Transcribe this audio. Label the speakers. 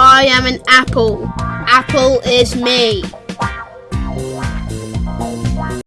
Speaker 1: I am an apple. Apple is me.